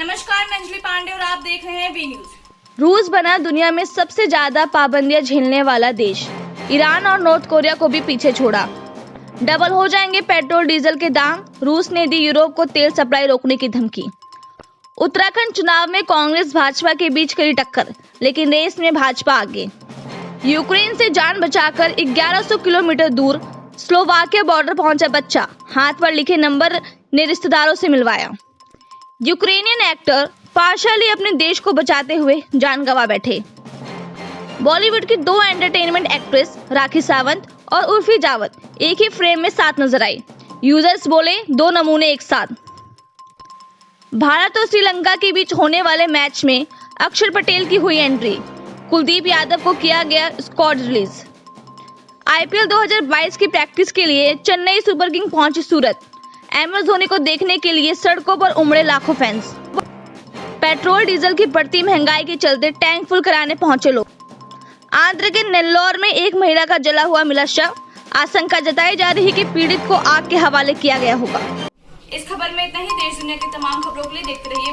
नमस्कार, मैं अंजलि पांडे और आप देख रहे हैं बी न्यूज़ रूस बना दुनिया में सबसे ज़्यादा पाबंदियाँ झेलने वाला देश। ईरान और नॉर्थ कोरिया को भी पीछे छोड़ा। डबल हो जाएँगे पेट्रोल, डीजल के दाम। रूस ने दी यूरोप को तेल सप्लाई रोकने की धमकी। उत्तराखंड चुनाव में कांग्रेस, भाजपा के बीच करी टक्कर, लेकिन रेस में भाजपा आगे। यूक्रेन से जान बचाकर 1100 किलोमीटर दूर स्लोवाकिया बॉर्डर पहुँचा बच्चा। हाथ पर लिखे नंबर ने रिश्तेदारों से मिलवाया। यूक्रेनियन एक्टर पार्शली अपने देश को बचाते हुए जान गंवा बैठे। बॉलीवुड की दो एंटरटेनमेंट एक्ट्रेस राखी सावंत और उर्फी जावत एक ही फ्रेम में साथ नज़र आई यूज़र्स बोले, दो नमूने एक साथ। भारत और श्रीलंका के बीच होने वाले मैच में अक्षर पटेल की हुई एंट्री कुलदीप यादव को किया गया स्क्वाड रिलीज़ आईपीएल 2022 की प्रैक्टिस के लिए चेन्नई सुपर किंग पहुँची सूरत। एम एस धोनी को देखने के लिए सड़कों पर उमड़े लाखों फैंस पेट्रोल, डीजल की बढ़ती महँगाई के चलते टैंक फुल कराने पहुँचे लोग। आंध्र के नेल्लोर में एक महिला का जला हुआ मिला शव। आशंका जताई जा रही कि पीड़ित को आग के हवाले किया गया होगा। इस खबर में इतना ही। देश दुनिया की तमाम खबरों के लिए देखते रहिए